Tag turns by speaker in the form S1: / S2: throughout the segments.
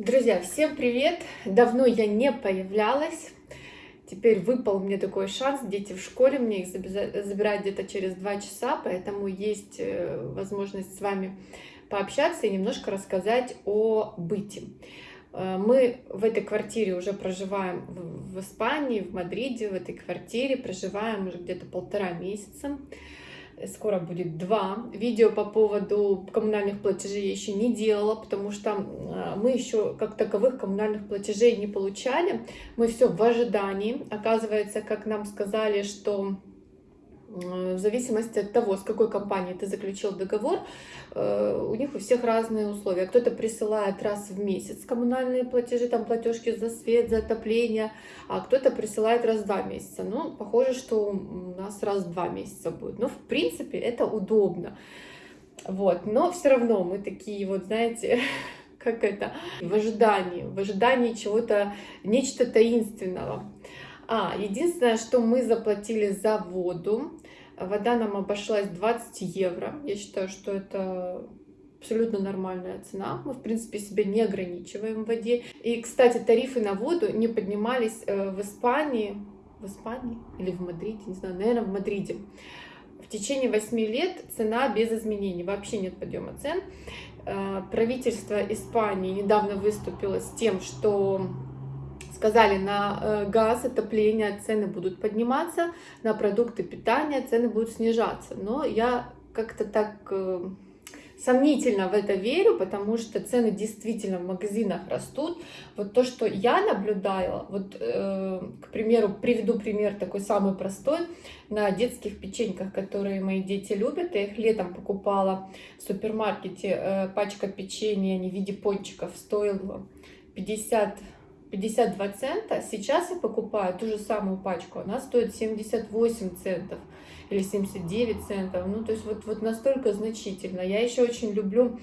S1: Друзья, всем привет! Давно я не появлялась. Теперь выпал мне такой шанс. Дети в школе, мне их забирают где-то через два часа, поэтому есть э, возможность с вами пообщаться и немножко рассказать о быте. Э, мы в этой квартире уже проживаем в Испании, в Мадриде, в этой квартире проживаем уже где-то полтора месяца скоро будет два. Видео по поводу коммунальных платежей я еще не делала, потому что а, мы еще как таковых коммунальных платежей не получали. Мы все в ожидании. Оказывается, как нам сказали, что в зависимости от того, с какой компанией ты заключил договор, э, у них у всех разные условия. Кто-то присылает раз в месяц коммунальные платежи, там платежки за свет, за отопление, а кто-то присылает раз в два месяца. Ну, похоже, что у нас раз в два месяца будет. Но, в принципе, это удобно. Вот, но все равно мы такие вот, знаете, как это, в ожидании, в ожидании чего-то, нечто таинственного. А, единственное, что мы заплатили за воду, вода нам обошлась 20 евро. Я считаю, что это абсолютно нормальная цена. Мы, в принципе, себя не ограничиваем в воде. И, кстати, тарифы на воду не поднимались э, в Испании, в Испании или в Мадриде, не знаю, наверное, в Мадриде. В течение 8 лет цена без изменений, вообще нет подъема цен. Э, правительство Испании недавно выступило с тем, что сказали, на э, газ, отопление цены будут подниматься, на продукты питания цены будут снижаться. Но я как-то так э, сомнительно в это верю, потому что цены действительно в магазинах растут. Вот то, что я наблюдала, вот, э, к примеру, приведу пример такой самый простой, на детских печеньках, которые мои дети любят. Я их летом покупала в супермаркете, пачка печенья не в виде пончиков стоила 50 52 цента. Сейчас я покупаю ту же самую пачку, она стоит 78 центов или 79 центов. Ну, то есть вот, вот настолько значительно. Я еще очень люблю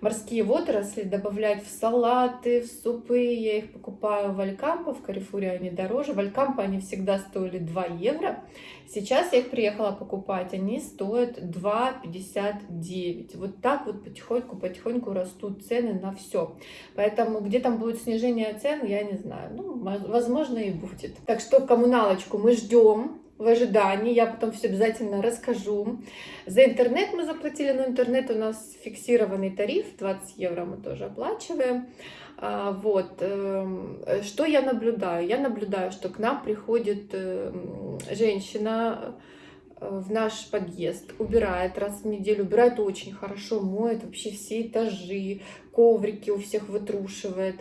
S1: морские водоросли добавлять в салаты, в супы. Я их покупаю в Алькампо, в Карифуре они дороже. В Алькампо они всегда стоили 2 евро. Сейчас я их приехала покупать, они стоят 2,59. Вот так вот потихоньку-потихоньку растут цены на все. Поэтому где там будет снижение цен, я не знаю. Ну, возможно и будет. Так что коммуналочку мы ждем в ожидании. Я потом все обязательно расскажу. За интернет мы заплатили, но интернет у нас фиксированный тариф, 20 евро мы тоже оплачиваем. А, вот. Эм, что я наблюдаю? Я наблюдаю, что к нам приходит эм, женщина э, в наш подъезд, убирает раз в неделю, убирает очень хорошо, моет вообще все этажи, коврики у всех вытрушивает.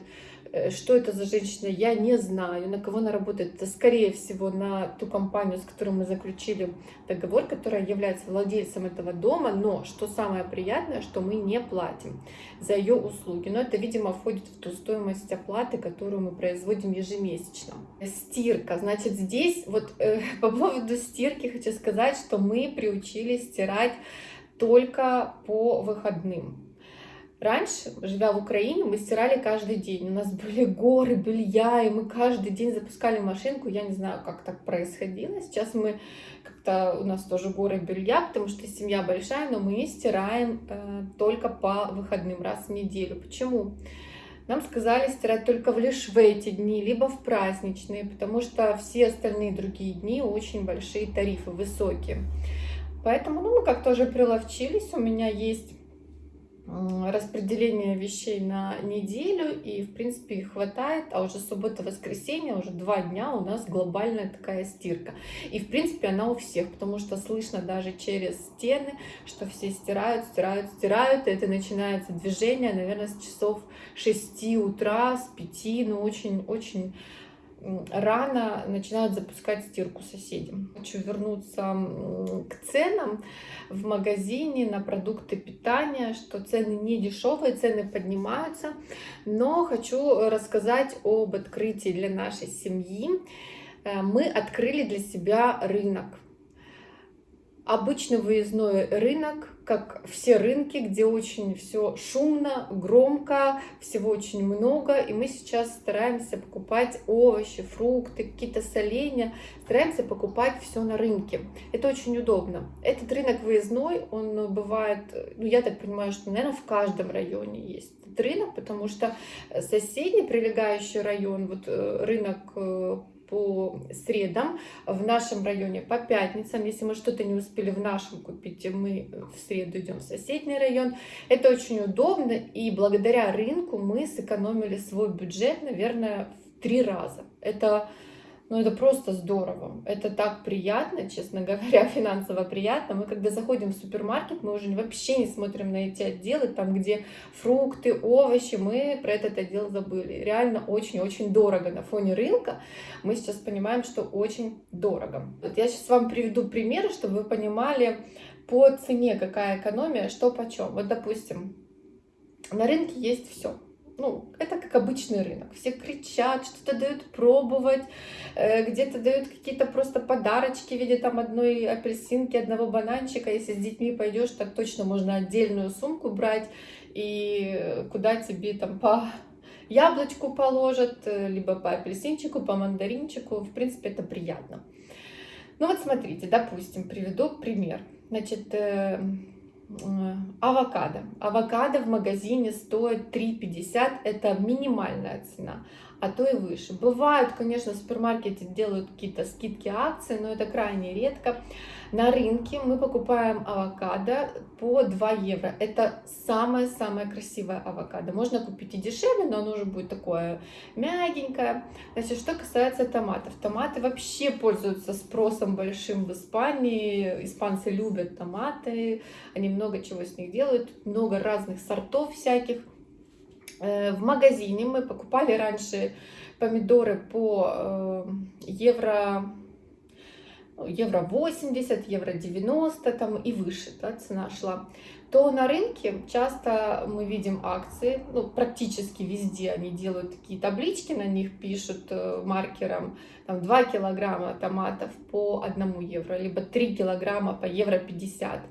S1: Э, что это за женщина, я не знаю, на кого она работает. Это, скорее всего, на ту компанию, с которой мы заключили договор, которая является владельцем этого дома. Но, что самое приятное, что мы не платим за ее услуги. Но это, видимо, входит в ту стоимость оплаты, которую мы производим ежемесячно. Стирка. Значит, здесь вот э, по поводу стирки хочу сказать, что мы приучились стирать только по выходным. Раньше, живя в Украине, мы стирали каждый день. У нас были горы белья, и мы каждый день запускали машинку. Я не знаю, как так происходило. Сейчас мы как-то, у нас тоже горы белья, потому что семья большая, но мы стираем э, только по выходным, раз в неделю. Почему? Нам сказали стирать только лишь в эти дни, либо в праздничные, потому что все остальные другие дни очень большие тарифы, высокие. Поэтому ну, мы как-то уже приловчились. У меня есть распределение вещей на неделю, и, в принципе, их хватает, а уже суббота-воскресенье, уже два дня у нас глобальная такая стирка. И, в принципе, она у всех, потому что слышно даже через стены, что все стирают, стирают, стирают, и это начинается движение, наверное, с часов 6 утра, с 5, ну, очень-очень рано начинают запускать стирку соседям. Хочу вернуться к ценам в магазине на продукты питания, что цены не дешевые, цены поднимаются, но хочу рассказать об открытии для нашей семьи. Э, мы открыли для себя рынок обычный выездной рынок, как все рынки, где очень все шумно, громко, всего очень много, и мы сейчас стараемся покупать овощи, фрукты, какие-то соленья, стараемся покупать все на рынке. Это очень удобно. Этот рынок выездной, он бывает, ну я так понимаю, что, наверное, в каждом районе есть этот рынок, потому что соседний прилегающий район, вот э, рынок э, по средам, в нашем районе по пятницам. Если мы что-то не успели в нашем купить, мы в среду идем в соседний район. Это очень удобно, и благодаря рынку мы сэкономили свой бюджет, наверное, в три раза. Это ну, это просто здорово. Это так приятно, честно говоря, финансово приятно. Мы, когда заходим в супермаркет, мы уже вообще не смотрим на эти отделы, там, где фрукты, овощи, мы про этот отдел забыли. Реально очень-очень дорого на фоне рынка. Мы сейчас понимаем, что очень дорого. Вот я сейчас вам приведу примеры, чтобы вы понимали по цене, какая экономия, что почем. Вот, допустим, на рынке есть все ну, это как обычный рынок. Все кричат, что-то дают пробовать, э, где-то дают какие-то просто подарочки в виде там одной апельсинки, одного бананчика. Если с детьми пойдешь, так точно можно отдельную сумку брать и куда тебе там по яблочку положат, э, либо по апельсинчику, по мандаринчику. В принципе, это приятно. Ну вот смотрите, допустим, приведу пример. Значит, э, авокадо. Авокадо в магазине стоит 3,50, это минимальная цена, а то и выше. Бывают, конечно, в супермаркете делают какие-то скидки, акции, но это крайне редко. На рынке мы покупаем авокадо по 2 евро. Это самое-самое красивое авокадо. Можно купить и дешевле, но оно уже будет такое мягенькое. Значит, что касается томатов. Томаты вообще пользуются спросом большим в Испании. Испанцы любят томаты, они много чего с них делают, много разных сортов всяких. Э, в магазине мы покупали раньше помидоры по э, евро евро 80, евро 90 там и выше да, цена шла, то на рынке часто мы видим акции, ну, практически везде они делают такие таблички, на них пишут э, маркером там, 2 килограмма томатов по 1 евро, либо 3 килограмма по евро 50.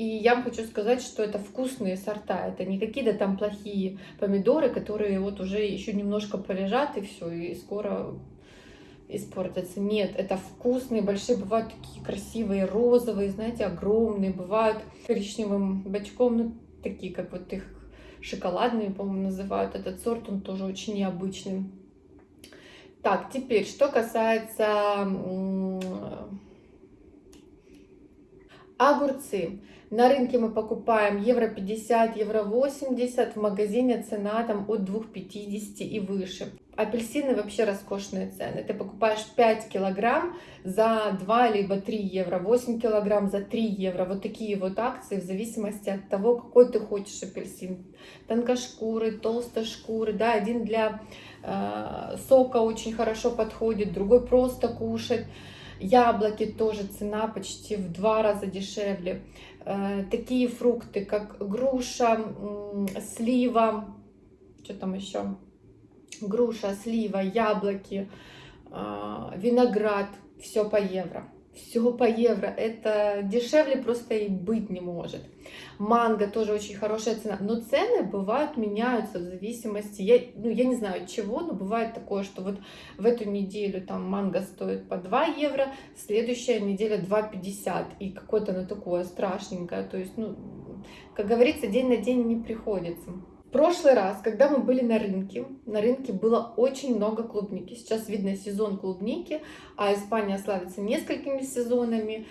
S1: И я вам хочу сказать, что это вкусные сорта, это не какие-то там плохие помидоры, которые вот уже еще немножко полежат и все, и скоро испортятся. Нет, это вкусные, большие, бывают такие красивые, розовые, знаете, огромные, бывают коричневым бачком, ну, такие, как вот их шоколадные, по-моему, называют. Этот сорт, он тоже очень необычный. Так, теперь, что касается огурцы. На рынке мы покупаем евро 50, евро 80, в магазине цена там от 2,50 и выше. Апельсины вообще роскошные цены. Ты покупаешь 5 килограмм за 2 либо 3 евро, 8 килограмм за 3 евро. Вот такие вот акции в зависимости от того, какой ты хочешь апельсин. Тонкошкурый, толстошкурый, да, один для э, сока очень хорошо подходит, другой просто кушать. Яблоки тоже цена почти в два раза дешевле. Э, такие фрукты, как груша, слива, что там еще? Груша, слива, яблоки, э, виноград, все по евро все по евро. Это дешевле просто и быть не может. Манго тоже очень хорошая цена. Но цены бывают, меняются в зависимости, я, ну, я не знаю от чего, но бывает такое, что вот в эту неделю там манго стоит по 2 евро, следующая неделя 2,50. И какое-то оно такое страшненькое. То есть, ну, как говорится, день на день не приходится прошлый раз, когда мы были на рынке, на рынке было очень много клубники. Сейчас видно сезон клубники, а Испания славится несколькими сезонами.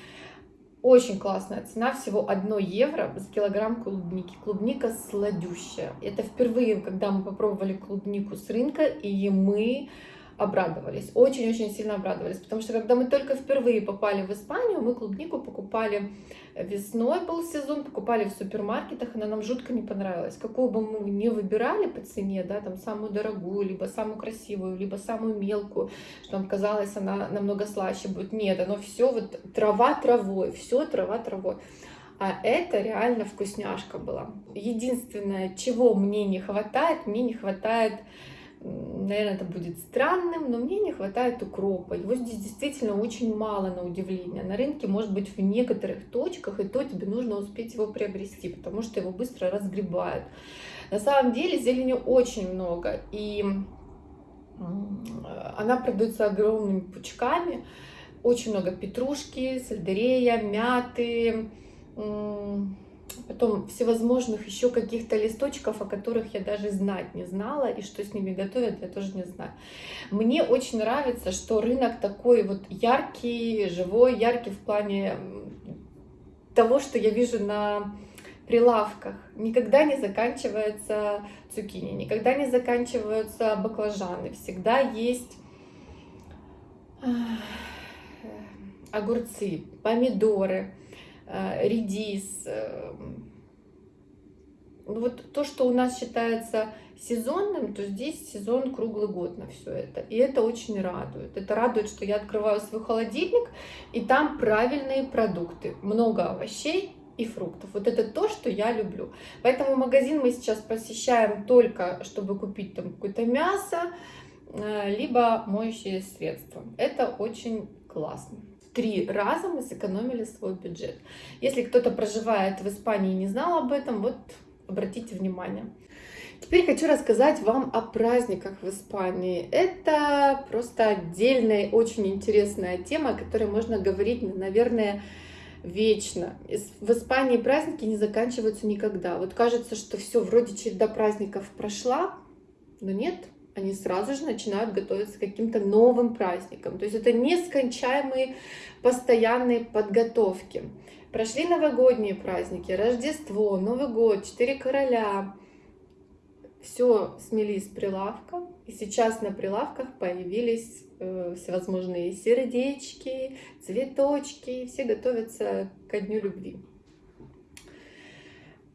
S1: Очень классная цена, всего 1 евро за килограмм клубники. Клубника сладющая. Это впервые, когда мы попробовали клубнику с рынка, и мы обрадовались, очень-очень сильно обрадовались, потому что когда мы только впервые попали в Испанию, мы клубнику покупали весной, был сезон, покупали в супермаркетах, она нам жутко не понравилась. Какую бы мы ни выбирали по цене, да, там самую дорогую, либо самую красивую, либо самую мелкую, что нам казалось, она намного слаще будет. Нет, оно все вот трава травой, все трава травой. А это реально вкусняшка была. Единственное, чего мне не хватает, мне не хватает Наверное, это будет странным, но мне не хватает укропа. Его здесь действительно очень мало на удивление. На рынке, может быть, в некоторых точках, и то тебе нужно успеть его приобрести, потому что его быстро разгребают. На самом деле зелени очень много, и она продается огромными пучками. Очень много петрушки, сельдерея, мяты, потом всевозможных еще каких-то листочков, о которых я даже знать не знала, и что с ними готовят, я тоже не знаю. Мне очень нравится, что рынок такой вот яркий, живой, яркий в плане того, что я вижу на прилавках. Никогда не заканчивается цукини, никогда не заканчиваются баклажаны. Всегда есть огурцы, помидоры, э, редис. Э, ну вот то, что у нас считается сезонным, то здесь сезон круглый год на все это. И это очень радует. Это радует, что я открываю свой холодильник, и там правильные продукты. Много овощей, и фруктов. Вот это то, что я люблю. Поэтому магазин мы сейчас посещаем только, чтобы купить там какое-то мясо, э, либо моющие средства. Это очень классно. Три раза мы сэкономили свой бюджет. Если кто-то проживает в Испании и не знал об этом, вот обратите внимание. Теперь хочу рассказать вам о праздниках в Испании. Это просто отдельная, очень интересная тема, о которой можно говорить, наверное, вечно. В Испании праздники не заканчиваются никогда. Вот кажется, что все, вроде череда праздников прошла, но нет, они сразу же начинают готовиться к каким-то новым праздникам. То есть это нескончаемые постоянные подготовки. Прошли новогодние праздники, Рождество, Новый год, Четыре короля. Все смели с прилавка, и сейчас на прилавках появились Э, всевозможные сердечки, цветочки, все готовятся ко Дню Любви.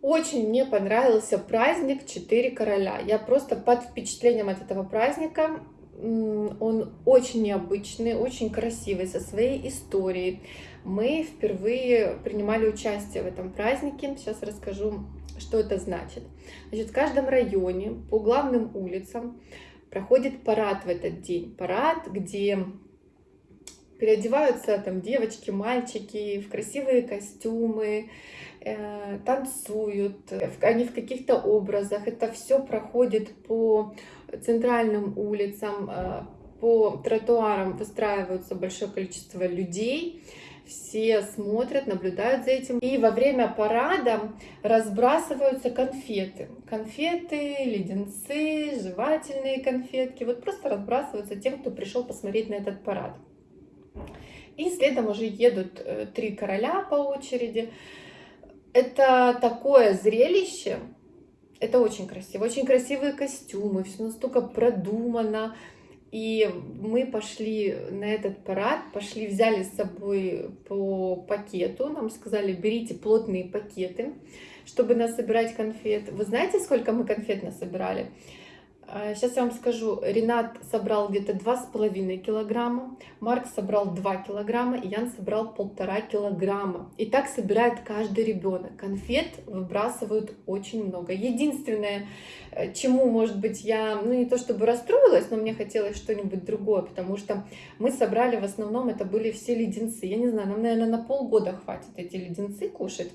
S1: Очень мне понравился праздник «Четыре короля». Я просто под впечатлением от этого праздника. Он очень необычный, очень красивый, со своей историей. Мы впервые принимали участие в этом празднике. Сейчас расскажу, что это значит. Значит, в каждом районе по главным улицам проходит парад в этот день. Парад, где переодеваются там девочки, мальчики в красивые костюмы, э, танцуют, они в каких-то образах. Это все проходит по центральным улицам, э, по тротуарам выстраиваются большое количество людей все смотрят, наблюдают за этим. И во время парада разбрасываются конфеты. Конфеты, леденцы, жевательные конфетки. Вот просто разбрасываются тем, кто пришел посмотреть на этот парад. И следом уже едут э, три короля по очереди. Это такое зрелище, это очень красиво, очень красивые костюмы, все настолько продумано, и мы пошли на этот парад, пошли, взяли с собой по пакету. Нам сказали, берите плотные пакеты, чтобы насобирать конфет. Вы знаете, сколько мы конфет насобирали? Сейчас а, я вам скажу, Ренат собрал где-то 2,5 килограмма, Марк собрал 2 килограмма, и Ян собрал полтора килограмма. И так собирает каждый ребенок. Конфет выбрасывают очень много. Единственное, э, чему, может быть, я, ну не то чтобы расстроилась, но мне хотелось что-нибудь другое, потому что мы собрали в основном, это были все леденцы. Я не знаю, нам, наверное, на полгода хватит эти леденцы кушать.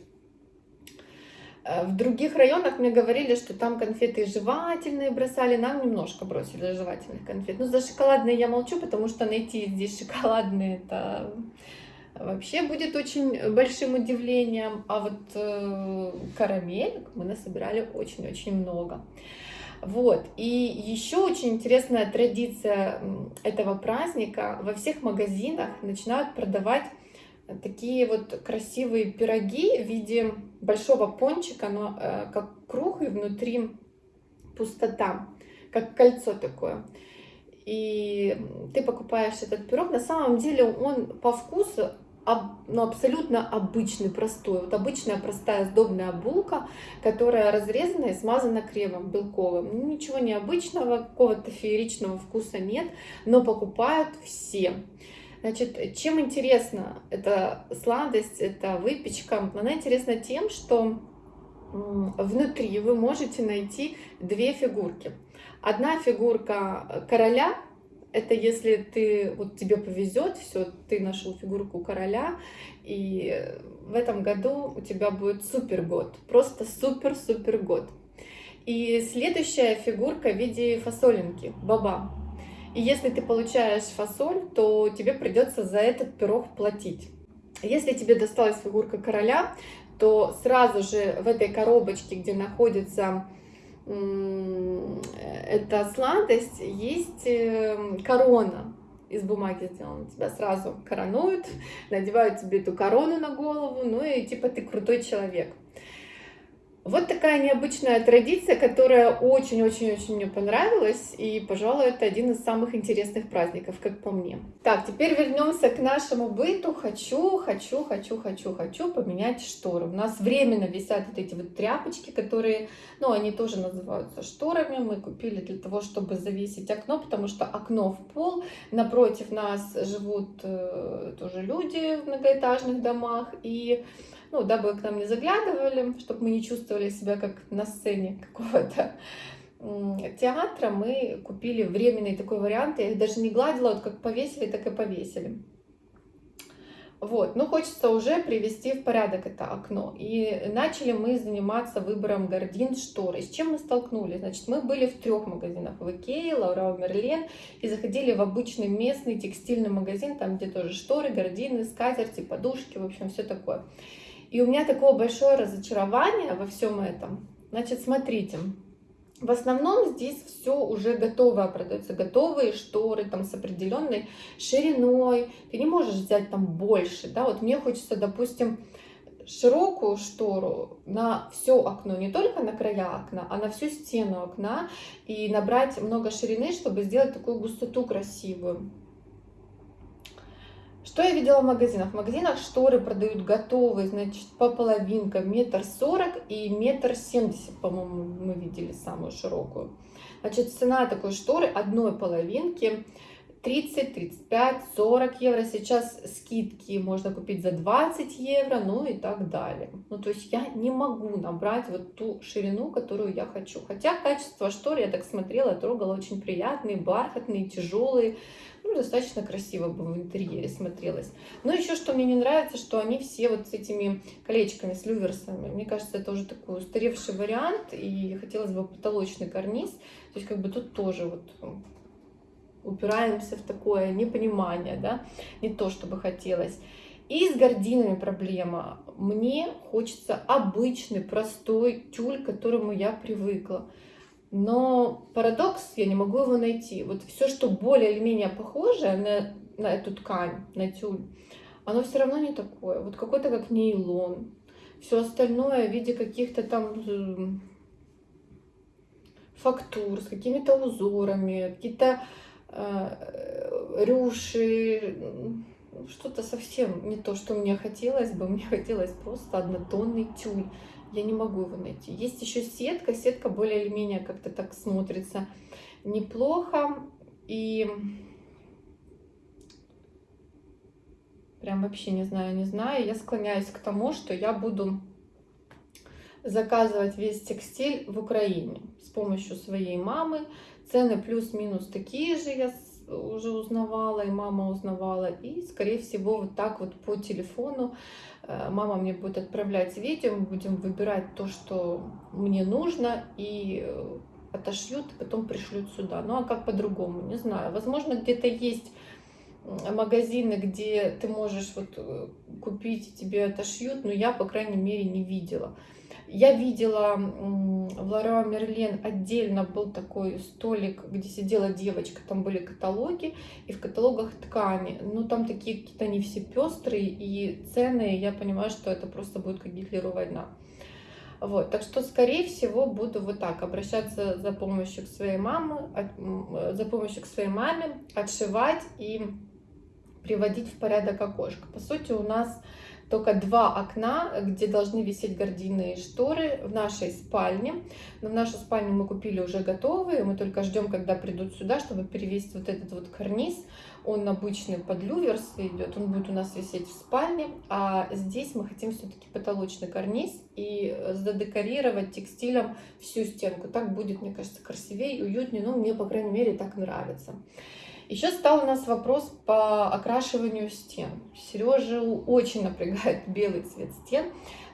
S1: Э, в других районах мне говорили, что там конфеты жевательные бросали, нам немножко бросили жевательных конфет. Ну, за шоколадные я молчу, потому что найти здесь шоколадные это вообще будет очень большим удивлением. А вот э, карамель мы насобирали очень-очень много. Вот. И еще очень интересная традиция этого праздника. Во всех магазинах начинают продавать такие вот красивые пироги в виде большого пончика, но э, как круг и внутри пустота, как кольцо такое. И ты покупаешь этот пирог, на самом деле он по вкусу ну, абсолютно обычный, простой. Вот обычная простая сдобная булка, которая разрезана и смазана кремом белковым. Ничего необычного, какого-то фееричного вкуса нет, но покупают все. Значит, чем интересна эта сладость, эта выпечка? Она интересна тем, что внутри вы можете найти две фигурки. Одна фигурка короля, это если ты, вот тебе повезет, все, ты нашел фигурку короля, и в этом году у тебя будет супер год, просто супер-супер год. И следующая фигурка в виде фасолинки, баба. И если ты получаешь фасоль, то тебе придется за этот пирог платить. Если тебе досталась фигурка короля, то сразу же в этой коробочке, где находится эта сладость, есть эм, корона из бумаги сделана. Тебя сразу коронуют, надевают тебе эту корону на голову, ну и типа ты крутой человек. Вот такая необычная традиция, которая очень-очень-очень мне понравилась, и, пожалуй, это один из самых интересных праздников, как по мне. Так, теперь вернемся к нашему быту. Хочу, хочу, хочу, хочу, хочу поменять шторы. У нас временно висят вот эти вот тряпочки, которые, ну, они тоже называются шторами. Мы купили для того, чтобы завесить окно, потому что окно в пол. Напротив нас живут э, тоже люди в многоэтажных домах, и ну, дабы к нам не заглядывали, чтобы мы не чувствовали себя как на сцене какого-то театра, мы купили временный такой вариант. Я их даже не гладила, вот как повесили, так и повесили. Вот, ну хочется уже привести в порядок это окно. И начали мы заниматься выбором гордин, штор. И с чем мы столкнулись? Значит, мы были в трех магазинах. В Икее, Лаура Мерлен. И заходили в обычный местный текстильный магазин, там где тоже шторы, гордины, скатерти, подушки, в общем, все такое. И у меня такое большое разочарование во всем этом. Значит, смотрите, в основном здесь все уже готовое продается, готовые шторы там с определенной шириной. Ты не можешь взять там больше, да, вот мне хочется, допустим, широкую штору на все окно, не только на края окна, а на всю стену окна и набрать много ширины, чтобы сделать такую густоту красивую. Что я видела в магазинах? В магазинах шторы продают готовые, значит, по половинкам, метр сорок и метр семьдесят, по-моему, мы видели самую широкую. Значит, цена такой шторы одной половинки 30, 35, 40 евро. Сейчас скидки можно купить за 20 евро, ну и так далее. Ну, то есть я не могу набрать вот ту ширину, которую я хочу. Хотя качество штор, я так смотрела, трогала, очень приятные, бархатные, тяжелые ну, достаточно красиво бы в интерьере смотрелось. Но еще что мне не нравится, что они все вот с этими колечками, с люверсами. Мне кажется, это уже такой устаревший вариант, и хотелось бы потолочный карниз. То есть как бы тут тоже вот упираемся в такое непонимание, да, не то, чтобы хотелось. И с гординами проблема. Мне хочется обычный, простой тюль, к которому я привыкла. Но парадокс, я не могу его найти. Вот все, что более или менее похоже на, на эту ткань, на тюль, оно все равно не такое. Вот какой-то как нейлон. Все остальное в виде каких-то там фактур, с какими-то узорами, какие-то рюши, что-то совсем не то, что мне хотелось бы. Мне хотелось просто однотонный тюль я не могу его найти. Есть еще сетка, сетка более или менее как-то так смотрится неплохо. И прям вообще не знаю, не знаю. Я склоняюсь к тому, что я буду заказывать весь текстиль в Украине с помощью своей мамы. Цены плюс-минус такие же, я уже узнавала, и мама узнавала. И, скорее всего, вот так вот по телефону Э, мама мне будет отправлять видео, мы будем выбирать то, что мне нужно, и э, отошьют, и потом пришлют сюда. Ну а как по-другому, не знаю. Возможно, где-то есть магазины, где ты можешь вот э, купить, тебе отошьют, но я, по крайней мере, не видела. Я видела в Ларуа Мерлен отдельно был такой столик, где сидела девочка, там были каталоги, и в каталогах ткани. Ну, там такие какие-то они все пестрые, и цены, я понимаю, что это просто будет как Гитлеру война. Вот, так что, скорее всего, буду вот так обращаться за помощью к своей маме, за помощью к своей маме, отшивать и приводить в порядок окошко. По сути, у нас только два окна, где должны висеть гардины и шторы в нашей спальне. Но в нашу спальню мы купили уже готовые, мы только ждем, когда придут сюда, чтобы перевесить вот этот вот карниз. Он обычный под люверс идет, он будет у нас висеть в спальне, а здесь мы хотим все-таки потолочный карниз и задекорировать текстилем всю стенку. Так будет, мне кажется, красивее, уютнее, ну, мне, по крайней мере, так нравится. Еще стал у нас вопрос по окрашиванию стен. Сережу очень напрягает белый цвет стен.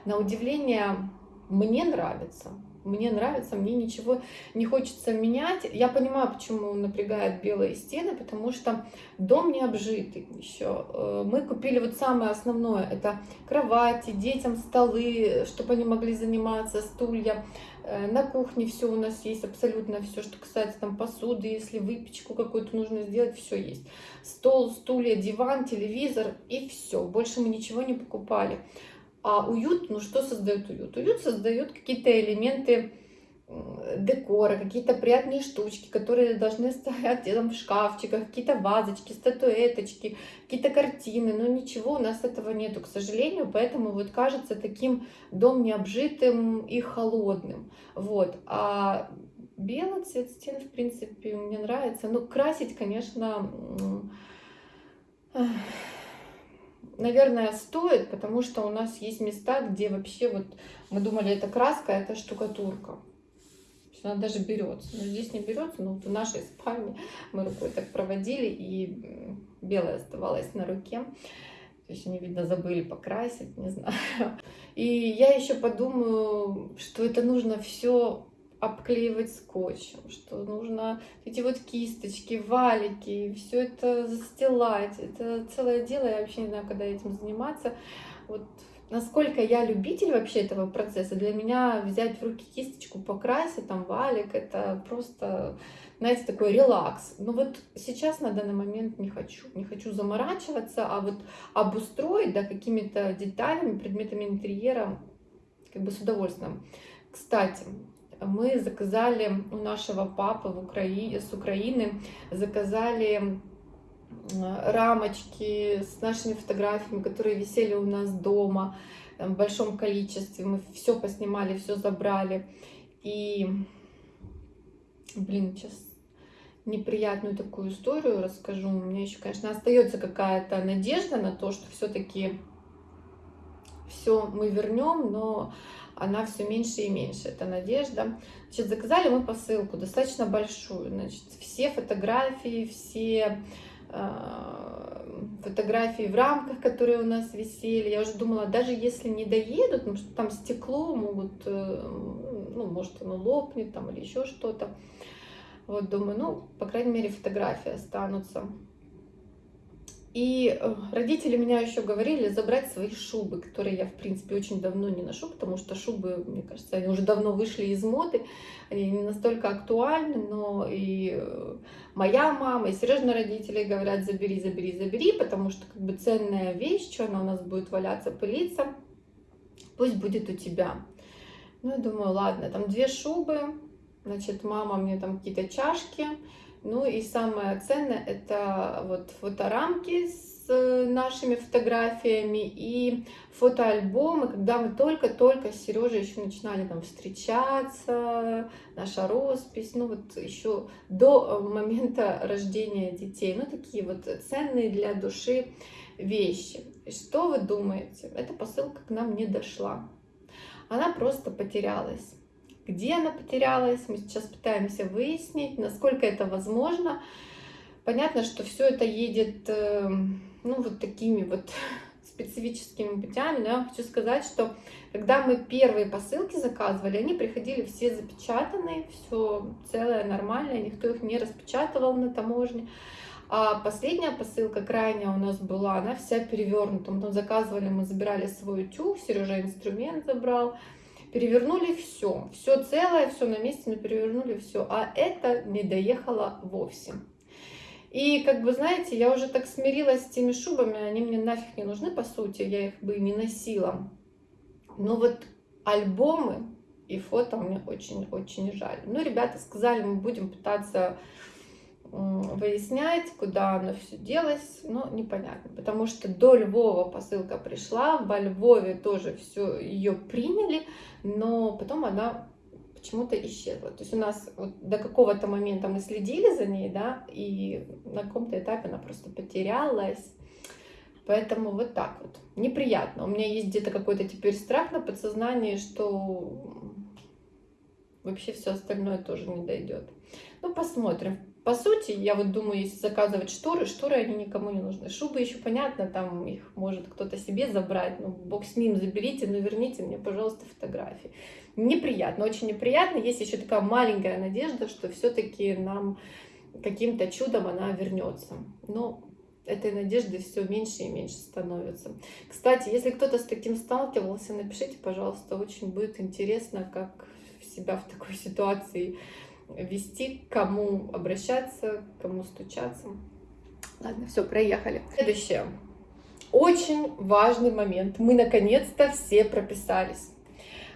S1: На удивление, мне нравится. Мне нравится, мне ничего не хочется менять. Я понимаю, почему напрягает белые стены, потому что дом не обжитый еще. Э, мы купили вот самое основное, это кровати, детям столы, чтобы они могли заниматься, стулья. Э, на кухне все у нас есть, абсолютно все, что касается там посуды, если выпечку какую-то нужно сделать, все есть. Стол, стулья, диван, телевизор и все. Больше мы ничего не покупали. А уют, ну что создает уют? Уют создает какие-то элементы декора, какие-то приятные штучки, которые должны стоять там в шкафчиках, какие-то вазочки, статуэточки, какие-то картины, но ничего у нас этого нету, к сожалению, поэтому вот кажется таким дом необжитым и холодным, вот, а белый цвет стен, в принципе, мне нравится, ну, красить, конечно, наверное, стоит, потому что у нас есть места, где вообще вот мы думали, это краска, это штукатурка она даже берется. Но здесь не берется, но вот в нашей спальне мы рукой так проводили, и белая оставалась на руке. То есть они, видно, забыли покрасить, не знаю. И я еще подумаю, что это нужно все обклеивать скотчем, что нужно эти вот кисточки, валики, все это застилать. Это целое дело, я вообще не знаю, когда этим заниматься. Вот насколько я любитель вообще этого процесса, для меня взять в руки кисточку, покрасить, там, валик, это просто, знаете, такой релакс. Но вот сейчас на данный момент не хочу, не хочу заморачиваться, а вот обустроить, да, какими-то деталями, предметами интерьера, как бы с удовольствием. Кстати, мы заказали у нашего папы в Украине, с Украины, заказали рамочки с нашими фотографиями, которые висели у нас дома в большом количестве. Мы все поснимали, все забрали. И, блин, сейчас неприятную такую историю расскажу. У меня еще, конечно, остается какая-то надежда на то, что все-таки все мы вернем, но она все меньше и меньше, эта надежда. Значит, заказали мы посылку достаточно большую. Значит, все фотографии, все фотографии в рамках, которые у нас висели. Я уже думала, даже если не доедут, потому что там стекло могут, э, ну, может, оно лопнет там или еще что-то. Вот думаю, ну, по крайней мере, фотографии останутся. И э, родители меня еще говорили забрать свои шубы, которые я, в принципе, очень давно не ношу, потому что шубы, мне кажется, они уже давно вышли из моды, они не настолько актуальны, но и э, моя мама, и Сережные родители говорят, забери, забери, забери, потому что как бы ценная вещь, что она у нас будет валяться, пылиться, пусть будет у тебя. Ну, я думаю, ладно, там две шубы, значит, мама мне там какие-то чашки, ну и самое ценное это вот фоторамки с э, нашими фотографиями и фотоальбомы, когда мы только-только с Сережей еще начинали там встречаться, наша роспись, ну вот еще до э, момента рождения детей, ну такие вот ценные для души вещи. Что вы думаете? Эта посылка к нам не дошла. Она просто потерялась где она потерялась. Мы сейчас пытаемся выяснить, насколько это возможно. Понятно, что все это едет, эм, ну, вот такими вот специфическими путями, но я хочу сказать, что когда мы первые посылки заказывали, они приходили все запечатанные, все целое, нормальное, никто их не распечатывал на таможне. А последняя посылка, крайняя у нас была, она вся перевернута. Мы там заказывали, мы забирали свой утюг, Сережа инструмент забрал, перевернули все, все целое, все на месте, но перевернули все, а это не доехало вовсе. И, как бы, знаете, я уже так смирилась с теми шубами, они мне нафиг не нужны, по сути, я их бы не носила. Но вот альбомы и фото мне очень-очень жаль. Ну, ребята сказали, мы будем пытаться выяснять, куда оно все делось, но непонятно. Потому что до Львова посылка пришла, во Львове тоже все ее приняли, но потом она почему-то исчезла. То есть у нас вот до какого-то момента мы следили за ней, да, и на каком-то этапе она просто потерялась. Поэтому вот так вот. Неприятно. У меня есть где-то какой-то теперь страх на подсознании, что вообще все остальное тоже не дойдет. Ну, посмотрим. По сути, я вот думаю, если заказывать шторы, шторы они никому не нужны. Шубы еще понятно, там их может кто-то себе забрать, ну, бог с ним, заберите, но верните мне, пожалуйста, фотографии. Неприятно, очень неприятно. Есть еще такая маленькая надежда, что все-таки нам каким-то чудом она вернется. Но этой надежды все меньше и меньше становится. Кстати, если кто-то с таким сталкивался, напишите, пожалуйста, очень будет интересно, как себя в такой ситуации вести, к кому обращаться, к кому стучаться. Ладно, все, проехали. Следующее. Очень важный момент. Мы наконец-то все прописались.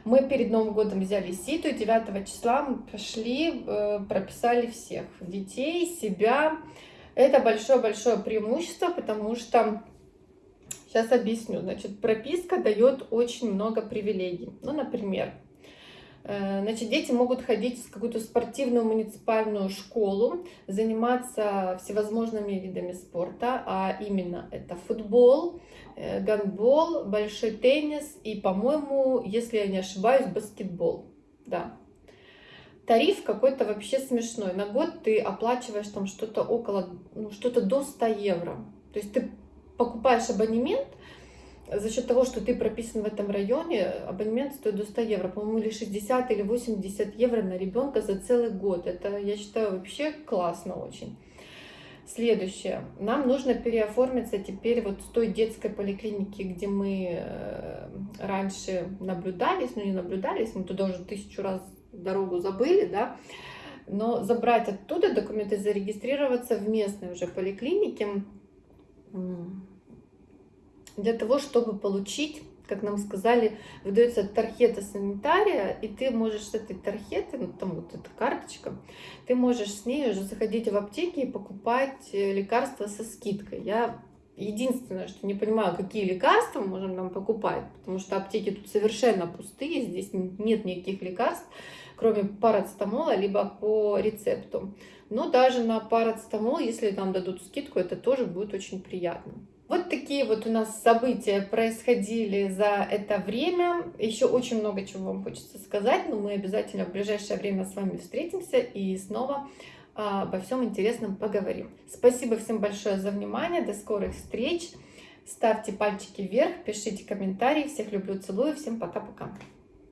S1: Мы перед Новым годом взяли ситу, и 9 числа мы пошли, э, прописали всех. Детей, себя. Это большое-большое преимущество, потому что Сейчас объясню. Значит, прописка дает очень много привилегий. Ну, например, значит, дети могут ходить в какую-то спортивную муниципальную школу, заниматься всевозможными видами спорта, а именно это футбол, э, гандбол, большой теннис и, по-моему, если я не ошибаюсь, баскетбол. Да. Тариф какой-то вообще смешной. На год ты оплачиваешь там что-то около, ну, что-то до 100 евро. То есть ты покупаешь абонемент, за счет того, что ты прописан в этом районе, абонемент стоит до 100 евро, по-моему, или 60 или 80 евро на ребенка за целый год. Это, я считаю, вообще классно очень. Следующее. Нам нужно переоформиться теперь вот с той детской поликлиники, где мы э, раньше наблюдались, ну не наблюдались, мы туда уже тысячу раз дорогу забыли, да, но забрать оттуда документы, зарегистрироваться в местной уже поликлинике, для того, чтобы получить, как нам сказали, выдается тархета санитария, и ты можешь с этой тархеты, ну там вот эта карточка, ты можешь с ней уже заходить в аптеки и покупать э, лекарства со скидкой. Я единственное, что не понимаю, какие лекарства можем нам покупать, потому что аптеки тут совершенно пустые, здесь нет никаких лекарств, кроме парацетамола, либо по рецепту. Но даже на парацетамол, если нам дадут скидку, это тоже будет очень приятно. Вот такие вот у нас события происходили за это время. Еще очень много чего вам хочется сказать, но мы обязательно в ближайшее время с вами встретимся и снова а, обо всем интересном поговорим. Спасибо всем большое за внимание. До скорых встреч. Ставьте пальчики вверх, пишите комментарии. Всех люблю, целую. Всем пока-пока.